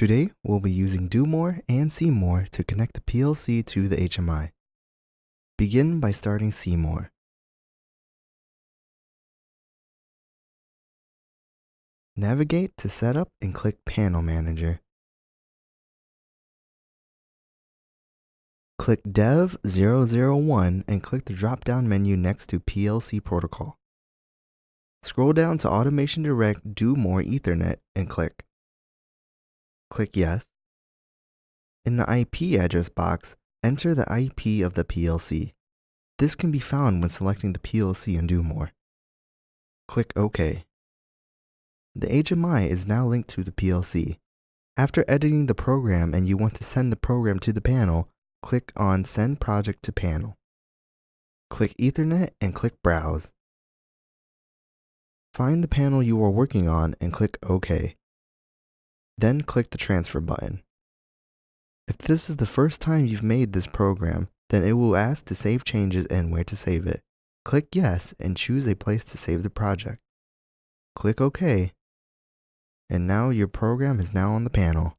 Today, we'll be using Do More and C-more to connect the PLC to the HMI. Begin by starting C-more. Navigate to Setup and click Panel Manager. Click Dev 001 and click the drop-down menu next to PLC Protocol. Scroll down to Automation Direct Do More Ethernet and click. Click Yes. In the IP address box, enter the IP of the PLC. This can be found when selecting the PLC in Do More. Click OK. The HMI is now linked to the PLC. After editing the program and you want to send the program to the panel, click on Send Project to Panel. Click Ethernet and click Browse. Find the panel you are working on and click OK. Then click the Transfer button. If this is the first time you've made this program, then it will ask to save changes and where to save it. Click Yes and choose a place to save the project. Click OK. And now your program is now on the panel.